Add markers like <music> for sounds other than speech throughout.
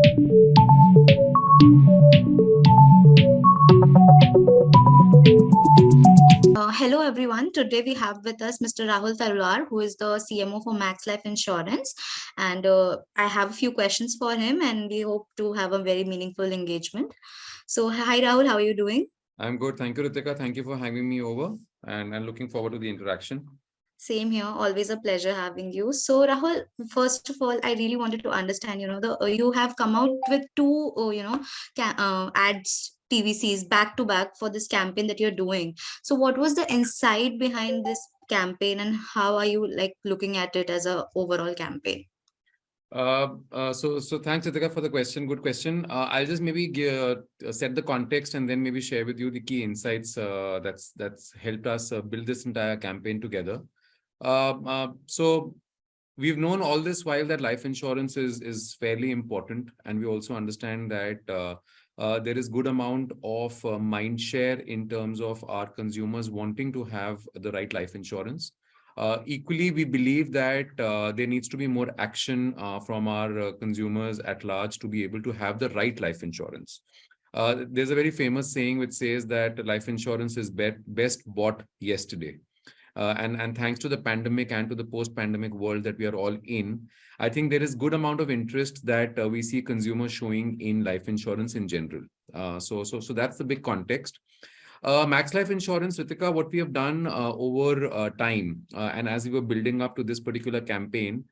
Uh, hello, everyone. Today we have with us Mr. Rahul Talwar, who is the CMO for Max Life Insurance. And uh, I have a few questions for him, and we hope to have a very meaningful engagement. So, hi, Rahul. How are you doing? I'm good. Thank you, Ritika. Thank you for having me over. And I'm looking forward to the interaction. Same here. Always a pleasure having you. So, Rahul, first of all, I really wanted to understand, you know, the uh, you have come out with two, uh, you know, uh, ads TVCs back to back for this campaign that you're doing. So what was the insight behind this campaign and how are you like looking at it as a overall campaign? Uh, uh, so, so thanks, Ritika, for the question. Good question. Uh, I'll just maybe give, uh, set the context and then maybe share with you the key insights that's that's helped us build this entire campaign together. So, we've known all this while that life insurance is is fairly important, and we also understand that uh, there is good amount of uh, mind share in terms of our consumers wanting to have the right life insurance. Uh, equally, we believe that uh, there needs to be more action uh, from our uh, consumers at large to be able to have the right life insurance. there's a very famous saying which says that life insurance is be best bought yesterday. Uh, and, and thanks to the pandemic and to the post-pandemic world that we are all in, I think there is good amount of interest that uh, we see consumers showing in life insurance in general. Uh, so, so, so that's the big context. Uh, Max Life Insurance, Ritika, what we have done uh, over uh, time, and as we were building up to this particular campaign,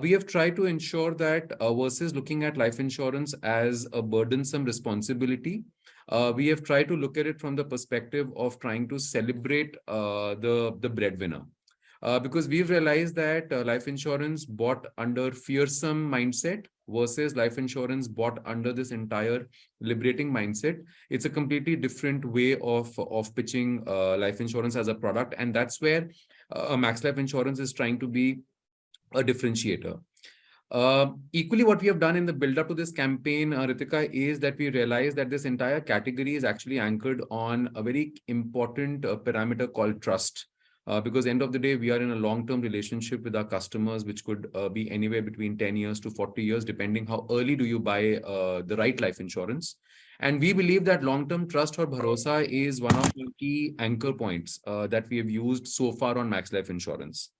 we have tried to ensure that versus looking at life insurance as a burdensome responsibility, uh, we have tried to look at it from the perspective of trying to celebrate uh, the, the breadwinner. Uh, because we've realized that uh, life insurance bought under fearsome mindset versus life insurance bought under this entire liberating mindset. It's a completely different way of, of pitching uh, life insurance as a product. And that's where uh, Max Life Insurance is trying to be a differentiator. Uh, equally, what we have done in the build up to this campaign, uh, Ritika, is that we realize that this entire category is actually anchored on a very important uh, parameter called trust. Uh, because end of the day, we are in a long-term relationship with our customers, which could uh, be anywhere between 10 years to 40 years, depending how early do you buy the right life insurance. And we believe that long-term trust or bharosa is one of the key anchor points that we have used so far on Max Life Insurance.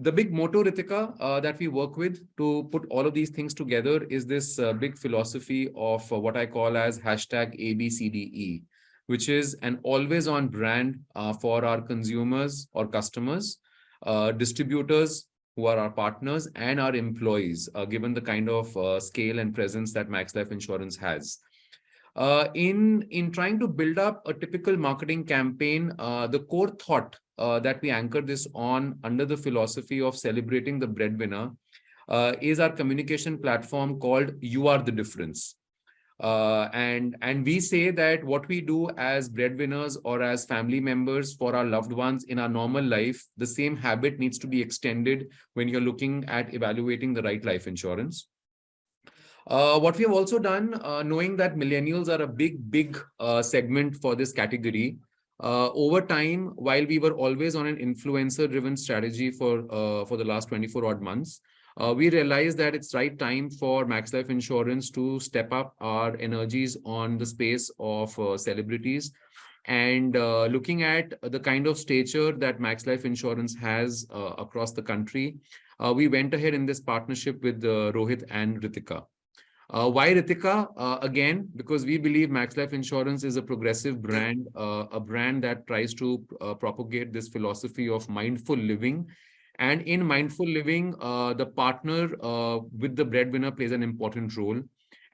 The big motto, Ritika, uh, that we work with to put all of these things together is this uh, big philosophy of uh, what I call as hashtag ABCDE, which is an always on brand uh, for our consumers or customers, uh, distributors who are our partners and our employees, uh, given the kind of scale and presence that Max Life Insurance has. in, in trying to build up a typical marketing campaign, the core thought uh, that we anchor this on under the philosophy of celebrating the breadwinner uh, is our communication platform called You Are the Difference. Uh, and, and we say that what we do as breadwinners or as family members for our loved ones in our normal life, the same habit needs to be extended when you're looking at evaluating the right life insurance. Uh, what we have also done, uh, knowing that millennials are a big, big uh, segment for this category, uh, over time, while we were always on an influencer-driven strategy for uh, for the last 24 odd months, uh, we realized that it's right time for Max Life Insurance to step up our energies on the space of uh, celebrities and uh, looking at the kind of stature that Max Life Insurance has uh, across the country. we went ahead in this partnership with Rohit and Ritika. Uh, why Ritika? Uh, again, because we believe Max Life Insurance is a progressive brand, uh, a brand that tries to uh, propagate this philosophy of mindful living. And in mindful living, uh, the partner uh, with the breadwinner plays an important role.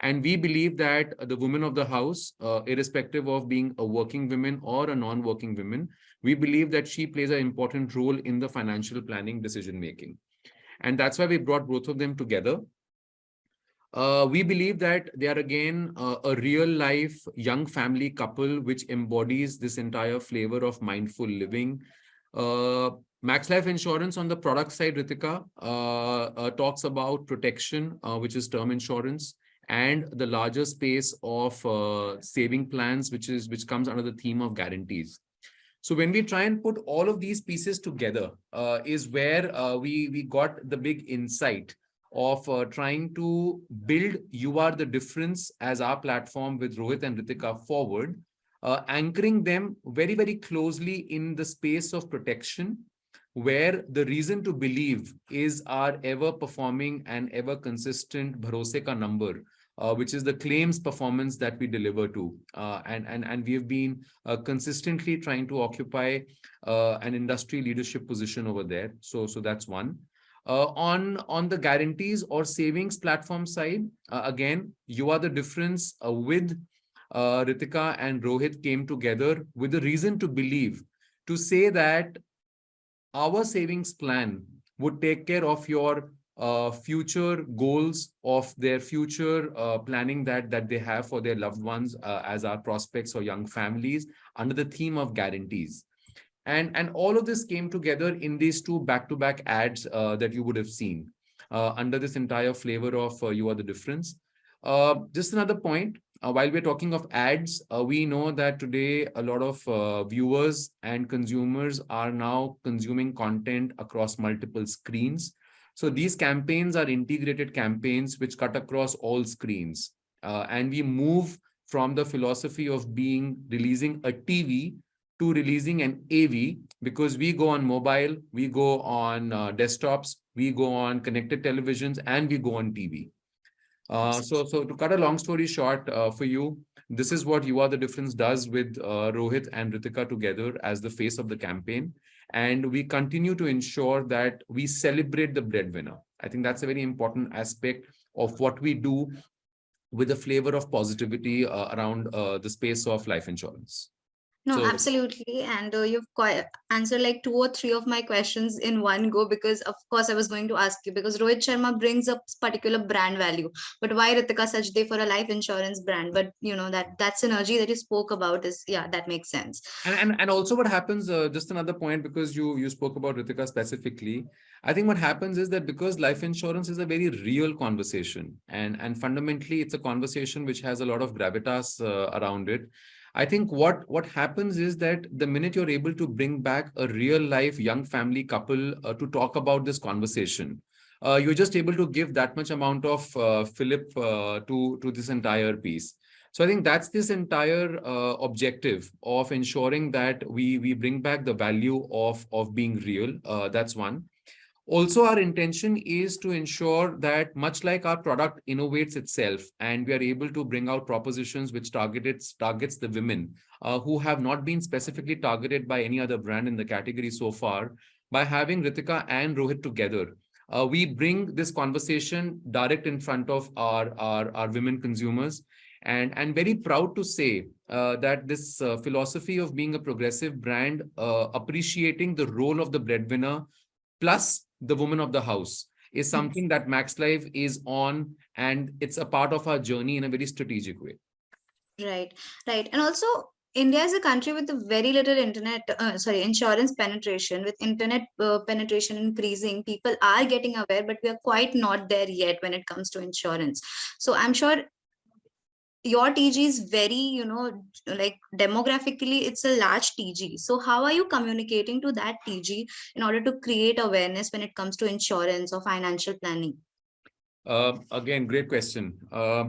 And we believe that the woman of the house, irrespective of being a working woman or a non-working woman, we believe that she plays an important role in the financial planning decision making. And that's why we brought both of them together. Uh, we believe that they are again uh, a real life young family couple which embodies this entire flavor of mindful living. Uh, Max Life Insurance on the product side, Ritika, uh, uh, talks about protection, uh, which is term insurance, and the larger space of saving plans, which is which comes under the theme of guarantees. So when we try and put all of these pieces together, is where we we got the big insight of uh, trying to build You Are the Difference as our platform with Rohit and Ritika forward, uh, anchoring them very, very closely in the space of protection, where the reason to believe is our ever performing and ever consistent Bharose ka number, uh, which is the claims performance that we deliver to. Uh, and, and, and we have been uh, consistently trying to occupy uh, an industry leadership position over there. So, so that's one. Uh, on, on the guarantees or savings platform side, uh, again, you are the difference uh, with uh, Ritika and Rohit came together with a reason to believe, to say that our savings plan would take care of your uh, future goals of their future uh, planning that that they have for their loved ones as our prospects or young families under the theme of guarantees and and all of this came together in these two back-to-back -back ads uh, that you would have seen uh, under this entire flavor of uh, you are the difference. Uh, just another point uh, while we're talking of ads uh, we know that today a lot of viewers and consumers are now consuming content across multiple screens. So these campaigns are integrated campaigns which cut across all screens and we move from the philosophy of being releasing a tv to releasing an AV because we go on mobile, we go on uh, desktops, we go on connected televisions, and we go on TV. Uh, so, so to cut a long story short uh, for you, this is what You Are the Difference does with uh, Rohit and Ritika together as the face of the campaign. And we continue to ensure that we celebrate the breadwinner. I think that's a very important aspect of what we do with a flavor of positivity uh, around uh, the space of life insurance. No, So- absolutely. And uh, you've quite answered like two or three of my questions in one go because, of course, I was going to ask you because Rohit Sharma brings up particular brand value. But why Ritika Sajdeh for a life insurance brand? But you know that that synergy that you spoke about is yeah, that makes sense. And, and and also what happens, uh, just another point, because you you spoke about Ritika specifically. I think what happens is that because life insurance is a very real conversation, and and fundamentally it's a conversation which has a lot of gravitas uh, around it. I think what what happens is that the minute you're able to bring back a real life young family couple uh, to talk about this conversation, uh, you're just able to give that much amount of uh, fillip uh, to to this entire piece. So I think that's this entire uh, objective of ensuring that we we bring back the value of of being real. Uh, that's one. Also, our intention is to ensure that much like our product innovates itself and we are able to bring out propositions which targets targets the women uh, who have not been specifically targeted by any other brand in the category so far, by having Ritika and Rohit together, uh, we bring this conversation direct in front of our, our, our women consumers. And I'm very proud to say uh, that this uh, philosophy of being a progressive brand, uh, appreciating the role of the breadwinner, plus the woman of the house is something that Max Life is on and it's a part of our journey in a very strategic way. Right, right. And also India is a country with a very little internet, uh, sorry, insurance penetration. With internet uh, penetration increasing, people are getting aware, but we are quite not there yet when it comes to insurance. So I'm sure your TG is very, you know, like demographically, it's a large TG. So how are you communicating to that TG in order to create awareness when it comes to insurance or financial planning? Uh, again, great question. Uh,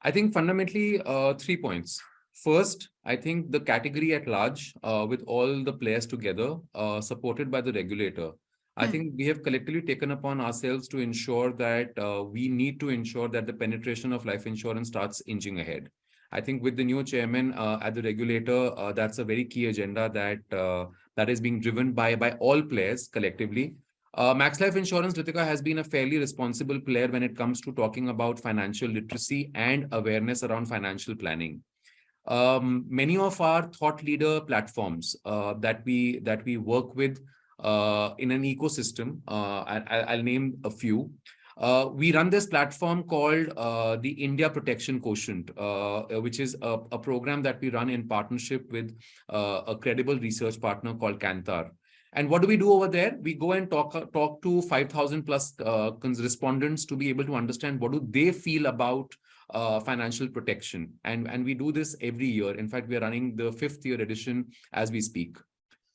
I think fundamentally uh, three points. First, I think the category at large, uh, with all the players together, uh, supported by the regulator, I Hmm. think we have collectively taken upon ourselves to ensure that uh, we need to ensure that the penetration of life insurance starts inching ahead. I think with the new chairman uh, at the regulator, uh, that's a very key agenda that uh, that is being driven by by all players collectively. Uh, Max Life Insurance, Ritika, has been a fairly responsible player when it comes to talking about financial literacy and awareness around financial planning. Um, many of our thought leader platforms uh, that we that we work with in an ecosystem. Uh, I, will name a few. Uh, we run this platform called uh, the India Protection Quotient, uh, which is a, a, program that we run in partnership with uh, a credible research partner called Kantar. And what do we do over there? We go and talk talk to 5,000 plus respondents to be able to understand what do they feel about uh, financial protection. And, and we do this every year. In fact, we are running the fifth year edition as we speak.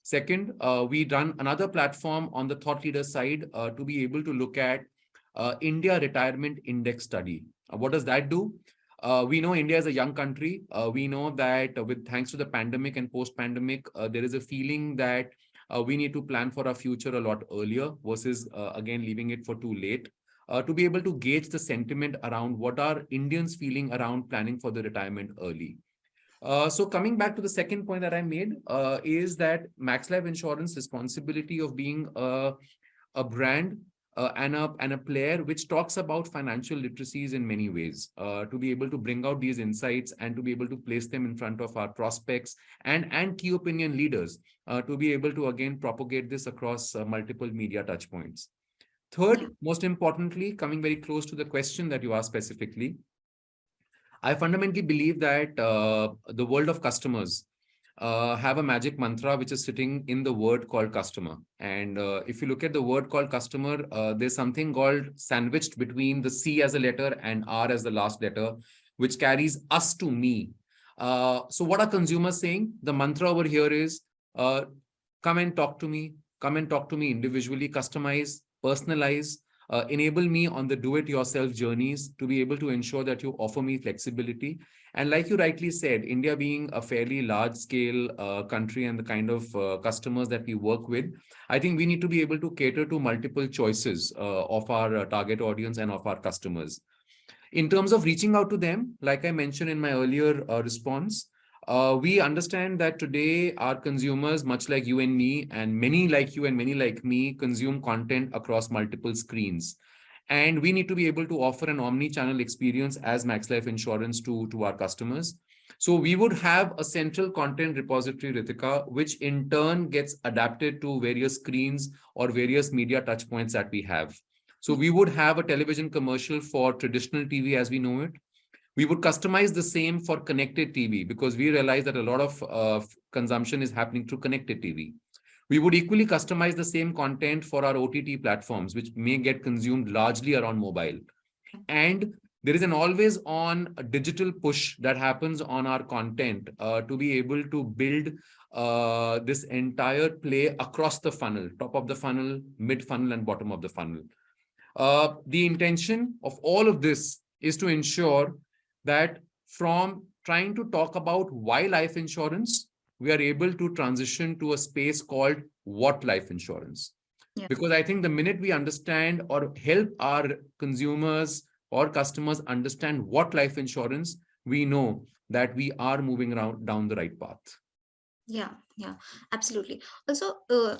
Second, uh, we run another platform on the thought leader side uh, to be able to look at uh, India Retirement Index Study. Uh, what does that do? Uh, we know India is a young country. Uh, we know that with thanks to the pandemic and post-pandemic, there is a feeling that we need to plan for our future a lot earlier versus again leaving it for too late. to be able to gauge the sentiment around what are Indians feeling around planning for the retirement early. So coming back to the second point that I made is that Max Life Insurance responsibility of being a, a brand uh, and, a, and a player which talks about financial literacies in many ways uh, to be able to bring out these insights and to be able to place them in front of our prospects and, and key opinion leaders uh, to be able to again propagate this across uh, multiple media touchpoints. Third, most importantly, coming very close to the question that you asked specifically, I fundamentally believe that uh, the world of customers uh, have a magic mantra which is sitting in the word called customer. And uh, if you look at the word called customer, uh, there's something called sandwiched between the C as a letter and R as the last letter, which carries us to me. Uh, so what are consumers saying? The mantra over here is uh, come and talk to me, come and talk to me individually, customize, personalize, uh, enable me on the do-it-yourself journeys to be able to ensure that you offer me flexibility. And like you rightly said, India being a fairly large scale uh, country and the kind of uh, customers that we work with, I think we need to be able to cater to multiple choices uh, of our uh, target audience and of our customers. In terms of reaching out to them, like I mentioned in my earlier uh, response, uh, we understand that today our consumers, much like you and me, and many like you and many like me, consume content across multiple screens. And we need to be able to offer an omni-channel experience as Max Life Insurance to, to our customers. So we would have a central content repository, Ritika, which in turn gets adapted to various screens or various media touchpoints that we have. So we would have a television commercial for traditional TV as we know it. We would customize the same for connected TV because we realize that a lot of uh, consumption is happening through connected TV. We would equally customize the same content for our OTT platforms, which may get consumed largely around mobile. And there is an always on digital push that happens on our content uh, to be able to build uh, this entire play across the funnel, top of the funnel, mid funnel and bottom of the funnel. Uh, the intention of all of this is to ensure that from trying to talk about why life insurance, we are able to transition to a space called what life insurance. Yeah. Because I think the minute we understand or help our consumers or customers understand what life insurance, we know that we are moving around down the right path. Yeah, yeah, absolutely. Also, uh,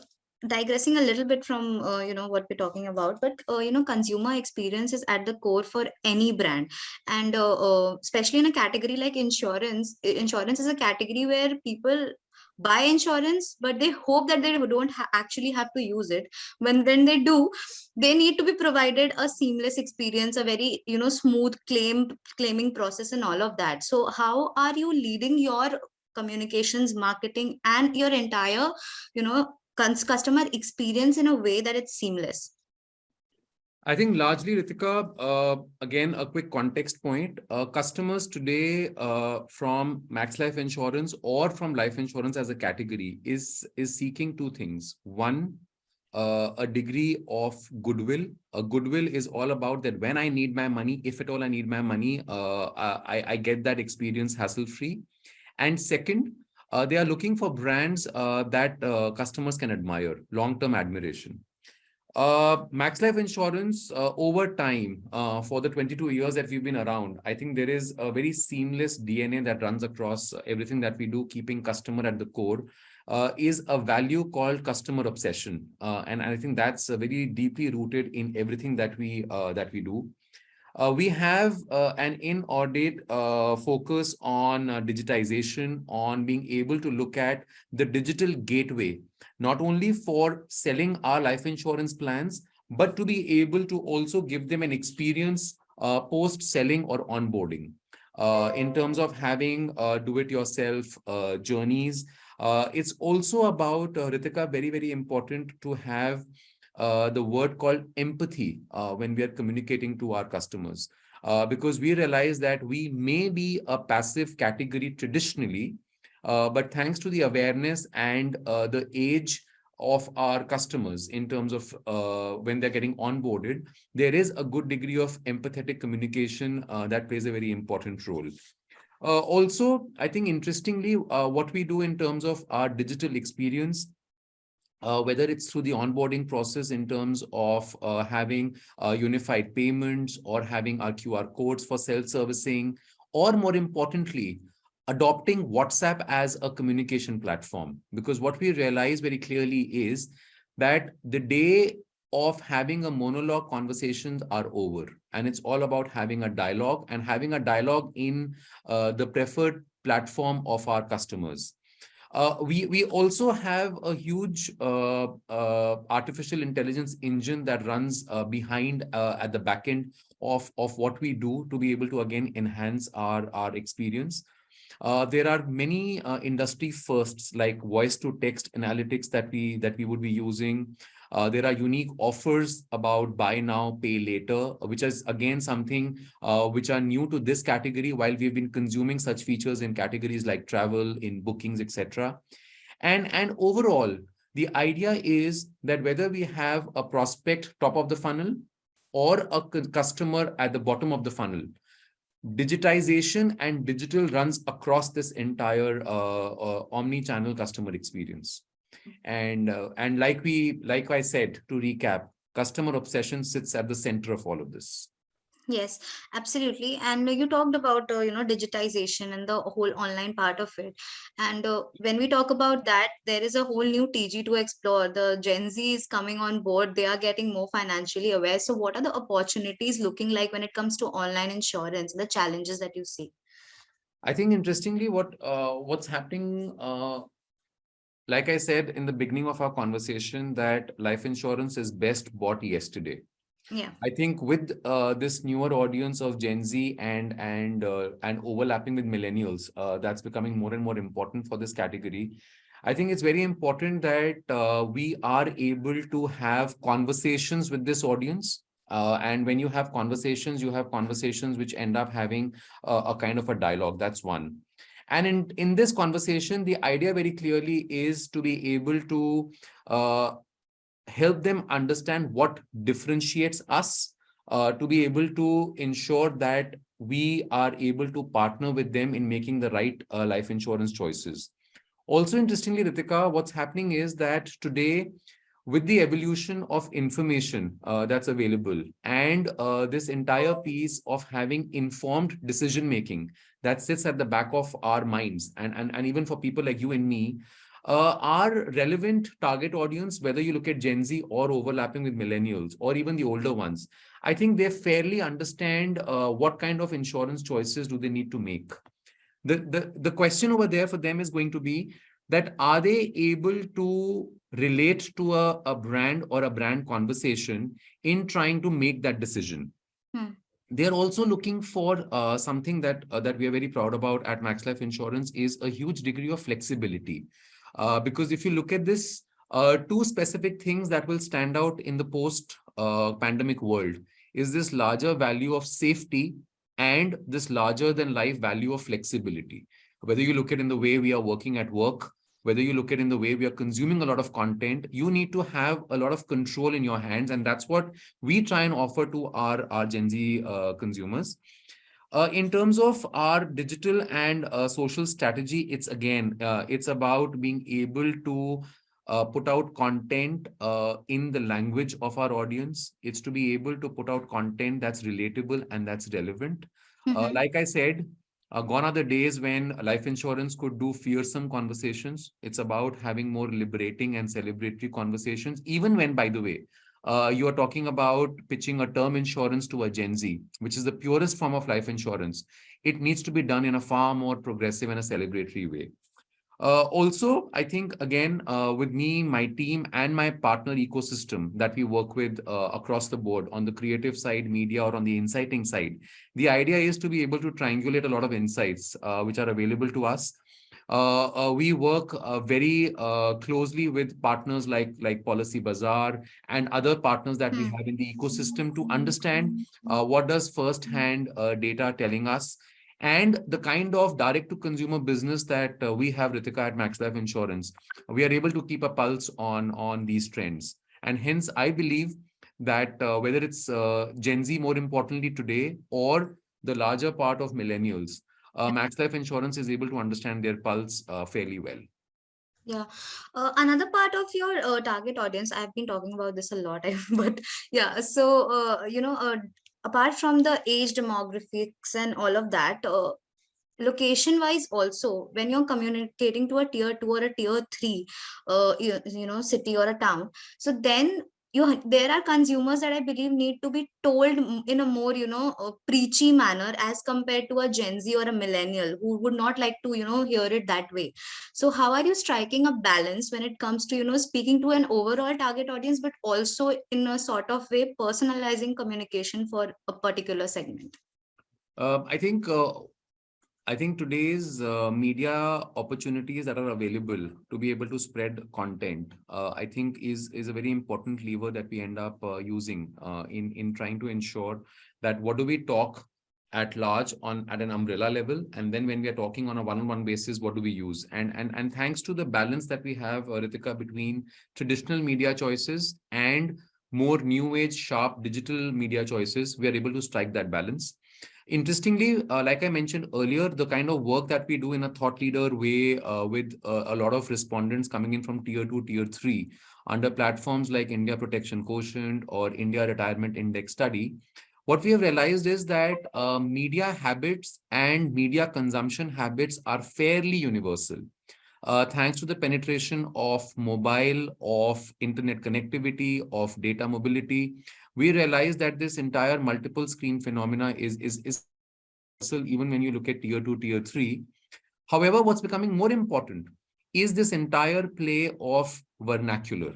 digressing a little bit from uh, you know what we're talking about but uh, you know consumer experience is at the core for any brand. And uh, uh especially in a category like insurance insurance is a category where people buy insurance but they hope that they don't ha actually have to use it. When when they do they need to be provided a seamless experience a very you know smooth claim claiming process and all of that. So how are you leading your communications marketing and your entire you know customer experience in a way that it's seamless? I think largely, Ritika, uh, again, a quick context point. Uh, customers today uh, from Max Life Insurance or from life insurance as a category is, is seeking two things. One, uh, a degree of goodwill. A goodwill is all about that when I need my money, if at all I need my money, uh, I, I get that experience hassle-free. And second, uh, they are looking for brands uh, that uh, customers can admire, long-term admiration. Uh, Max Life Insurance, uh, over time, uh, for the 22 years that we've been around, I think there is a very seamless DNA that runs across everything that we do, keeping customer at the core, is a value called customer obsession. and I think that's very deeply rooted in everything that we that we do. Uh, we have uh, an in-audit uh, focus on uh, digitization, on being able to look at the digital gateway, not only for selling our life insurance plans, but to be able to also give them an experience uh, post-selling or onboarding. Uh, in terms of having do-it-yourself journeys, it's also about, Ritika, very, very important to have uh, the word called empathy uh, when we are communicating to our customers. Uh, because we realize that we may be a passive category traditionally, uh, but thanks to the awareness and uh, the age of our customers in terms of uh, when they're getting onboarded, there is a good degree of empathetic communication uh, that plays a very important role. Uh, also, I think interestingly, what we do in terms of our digital experience uh, whether it's through the onboarding process in terms of uh, having uh, unified payments or having our QR codes for self-servicing, or more importantly, adopting WhatsApp as a communication platform. Because what we realize very clearly is that the day of having a monologue conversations are over and it's all about having a dialogue and having a dialogue in uh, the preferred platform of our customers uh, we, we also have a huge uh, uh, artificial intelligence engine that runs uh, behind uh, at the back end of, of what we do to be able to, again, enhance our, our experience. There are many industry firsts like voice to text analytics that we that we would be using. Uh, there are unique offers about buy now, pay later, which is again something uh, which are new to this category while we've been consuming such features in categories like travel, in bookings, etc. And, and overall, the idea is that whether we have a prospect top of the funnel or a customer at the bottom of the funnel, digitization and digital runs across this entire uh, uh, omni-channel customer experience and uh, and like we like i said to recap customer obsession sits at the center of all of this. Yes absolutely. And you talked about uh, you know digitization and the whole online part of it. And uh, when we talk about that there is a whole new tg to explore. The gen z is coming on board. They are getting more financially aware. So what are the opportunities looking like when it comes to online insurance the challenges that you see? I think interestingly what uh, what's happening uh, like I said in the beginning of our conversation that life insurance is best bought yesterday. Yeah. I think with uh, this newer audience of Gen Z and and uh, and overlapping with millennials, uh, that's becoming more and more important for this category. I think it's very important that uh, we are able to have conversations with this audience. Uh, and when you have conversations, you have conversations which end up having a kind of a dialogue. That's one. And in, in this conversation, the idea very clearly is to be able to uh, help them understand what differentiates us, uh, to be able to ensure that we are able to partner with them in making the right uh, life insurance choices. Also, interestingly, Ritika, what's happening is that today, with the evolution of information uh, that's available and uh, this entire piece of having informed decision making that sits at the back of our minds and and, and even for people like you and me uh, our relevant target audience whether you look at gen z or overlapping with millennials or even the older ones i think they fairly understand uh, what kind of insurance choices do they need to make. The the the question over there for them is going to be that are they able to relate to a, a brand or a brand conversation in trying to make that decision. Hmm. They're also looking for uh, something that uh, that we are very proud about at Max Life Insurance is a huge degree of flexibility. Uh, because if you look at this, uh, two specific things that will stand out in the post-pandemic uh, world is this larger value of safety and this larger than life value of flexibility. Whether you look at in the way we are working at work, whether you look at in the way we are consuming a lot of content, you need to have a lot of control in your hands. And that's what we try and offer to our, our Gen Z uh, consumers. Uh, in terms of our digital and uh, social strategy, it's again, uh, it's about being able to uh, put out content uh, in the language of our audience. It's to be able to put out content that's relatable and that's relevant. Mm -hmm. like I said, uh, gone are the days when life insurance could do fearsome conversations. It's about having more liberating and celebratory conversations, even when, by the way, uh, you are talking about pitching a term insurance to a Gen Z, which is the purest form of life insurance. It needs to be done in a far more progressive and a celebratory way. Uh, also, I think, again, uh, with me, my team, and my partner ecosystem that we work with uh, across the board on the creative side, media, or on the inciting side, the idea is to be able to triangulate a lot of insights uh, which are available to us. Uh, uh, we work very closely with partners like, like Policy Bazaar and other partners that we hmm. have in the ecosystem to understand what does first-hand data telling us and the kind of direct to consumer business that uh, we have Ritika at Max Life Insurance, we are able to keep a pulse on, on these trends. And hence, I believe that uh, whether it's uh, Gen Z more importantly today or the larger part of millennials, uh, Max Life Insurance is able to understand their pulse uh, fairly well. Yeah. Uh, another part of your uh, target audience, I've been talking about this a lot, <laughs> but yeah. So, uh, you know, uh, apart from the age demographics and all of that, uh, location wise also when you're communicating to a tier two or a tier three uh you, you know city or a town so then you there are consumers that i believe need to be told in a more you know preachy manner as compared to a gen z or a millennial who would not like to you know hear it that way. So how are you striking a balance when it comes to you know speaking to an overall target audience but also in a sort of way personalizing communication for a particular segment? Uh, i think uh, I think today's uh, media opportunities that are available to be able to spread content, uh, I think is, is a very important lever that we end up uh, using uh, in, in trying to ensure that what do we talk at large on at an umbrella level and then when we are talking on a one-on-one -on -one basis what do we use? And and and thanks to the balance that we have uh, Ritika between traditional media choices and more new age sharp digital media choices we are able to strike that balance Interestingly, uh, like I mentioned earlier, the kind of work that we do in a thought leader way uh, with uh, a lot of respondents coming in from tier two, tier three under platforms like India Protection Quotient or India Retirement Index Study, what we have realized is that uh, media habits and media consumption habits are fairly universal. Uh, thanks to the penetration of mobile, of internet connectivity, of data mobility, we realize that this entire multiple screen phenomena is, is, is even when you look at tier two, tier three. However, what's becoming more important is this entire play of vernacular.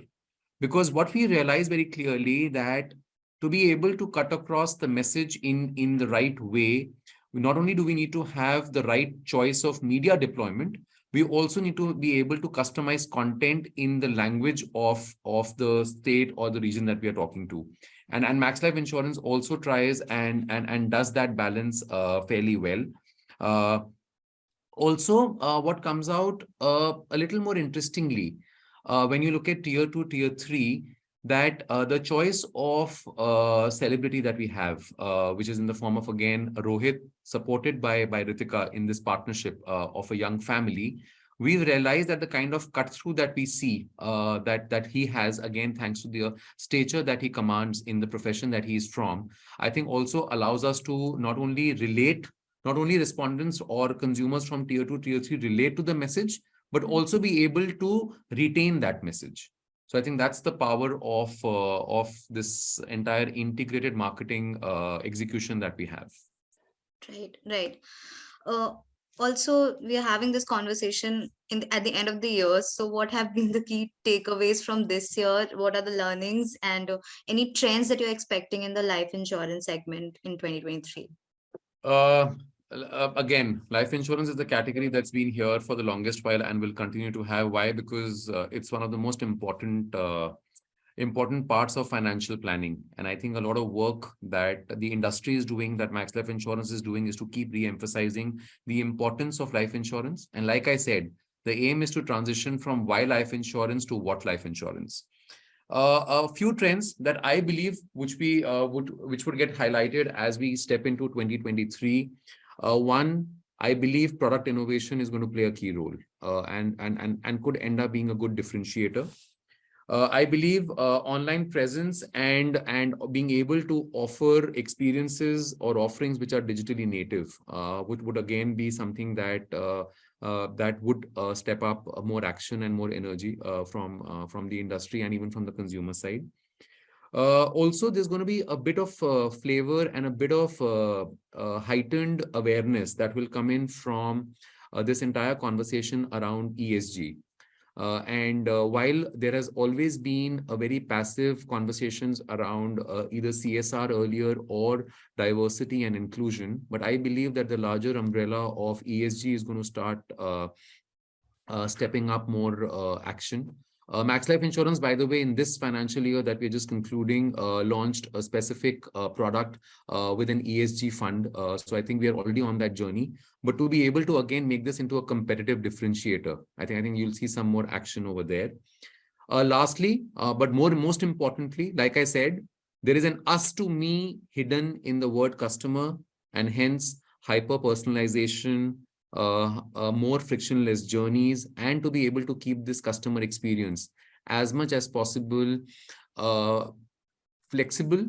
Because what we realize very clearly that to be able to cut across the message in, in the right way, not only do we need to have the right choice of media deployment, we also need to be able to customize content in the language of, of the state or the region that we are talking to and and max life insurance also tries and and and does that balance uh, fairly well. Uh, also uh, what comes out uh, a little more interestingly uh, when you look at tier 2 tier 3 that uh, the choice of celebrity that we have which is in the form of again rohit supported by by ritika in this partnership of a young family we've realized that the kind of cut through that we see uh, that that he has again thanks to the stature that he commands in the profession that he's from i think also allows us to not only relate not only respondents or consumers from tier 2 tier 3 relate to the message but also be able to retain that message. So i think that's the power of uh, of this entire integrated marketing uh, execution that we have. Right right. Uh, also we are having this conversation in the, at the end of the year. So what have been the key takeaways from this year? What are the learnings? And uh, any trends that you're expecting in the life insurance segment in 2023 uh, uh, again life insurance is the category that's been here for the longest while and will continue to have. Why? Because uh, it's one of the most important uh, important parts of financial planning. And I think a lot of work that the industry is doing, that Max Life Insurance is doing, is to keep re-emphasizing the importance of life insurance. And like I said, the aim is to transition from why life insurance to what life insurance. Uh, a few trends that I believe which we uh, would which would get highlighted as we step into 2023. Uh, one, I believe product innovation is going to play a key role uh, and, and, and, and could end up being a good differentiator. Uh, I believe uh, online presence and and being able to offer experiences or offerings which are digitally native uh, would would again be something that uh, uh, that would uh, step up more action and more energy from from the industry and even from the consumer side. also, there's going to be a bit of flavor and a bit of heightened awareness that will come in from this entire conversation around ESG. Uh, and uh, while there has always been a very passive conversations around uh, either CSR earlier or diversity and inclusion, but I believe that the larger umbrella of ESG is going to start uh, uh, stepping up more uh, action. Uh, Max Life Insurance, by the way, in this financial year that we're just concluding, uh, launched a specific uh, product uh, with an ESG fund. Uh, so I think we are already on that journey. But to be able to again make this into a competitive differentiator, I think I think you'll see some more action over there. Uh, lastly, but more most importantly, like I said, there is an us to me hidden in the word customer, and hence hyper personalization, uh, uh, more frictionless journeys and to be able to keep this customer experience as much as possible uh, flexible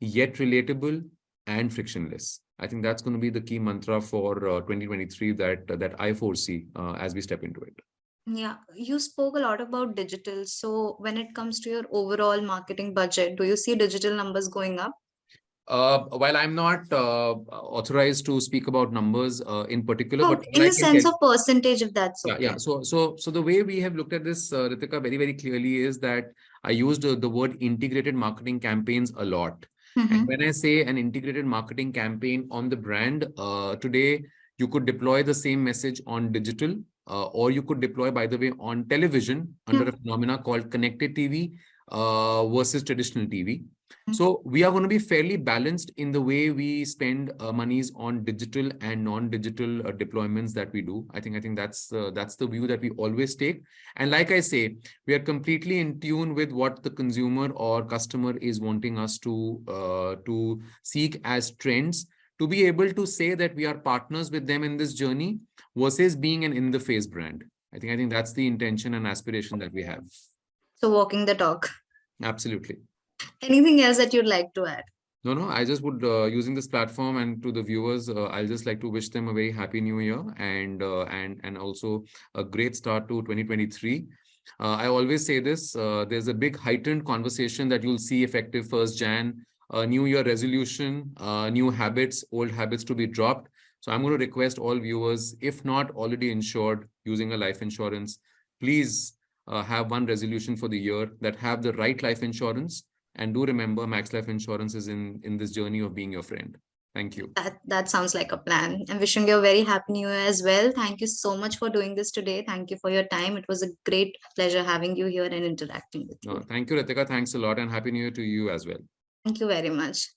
yet relatable and frictionless. I think that's going to be the key mantra for uh, 2023 that that i foresee uh, as we step into it. Yeah you spoke a lot about digital. So when it comes to your overall marketing budget do you see digital numbers going up uh, while I'm not uh, authorized to speak about numbers uh, in particular, no, but in a sense get, of percentage, if that's okay. Yeah, yeah. So, so, so the way we have looked at this, uh, Ritika, very, very clearly is that I used uh, the word integrated marketing campaigns a lot. Mm -hmm. And when I say an integrated marketing campaign on the brand, uh, today you could deploy the same message on digital, uh, or you could deploy, by the way, on television under mm -hmm. a phenomena called connected TV uh, versus traditional TV. Mm-hmm. So we are going to be fairly balanced in the way we spend uh, monies on digital and non-digital uh, deployments that we do. I think I think that's uh, that's the view that we always take. And like I say, we are completely in tune with what the consumer or customer is wanting us to uh, to seek as trends to be able to say that we are partners with them in this journey versus being an in the face brand. I think I think that's the intention and aspiration that we have. So walking the talk. Absolutely. Anything else that you'd like to add? No, no, I just would, uh, using this platform and to the viewers, uh, I'll just like to wish them a very happy new year and uh, and and also a great start to 2023. Uh, I always say this, uh, there's a big heightened conversation that you'll see effective 1st Jan, new year resolution, uh, new habits, old habits to be dropped. So I'm going to request all viewers, if not already insured using a life insurance, please have one resolution for the year that have the right life insurance and do remember Max Life Insurance is in, in this journey of being your friend. Thank you. That, that sounds like a plan. I'm wishing you a very happy new year as well. Thank you so much for doing this today. Thank you for your time. It was a great pleasure having you here and interacting with you. Oh, thank you, Ritika. Thanks a lot and happy new year to you as well. Thank you very much.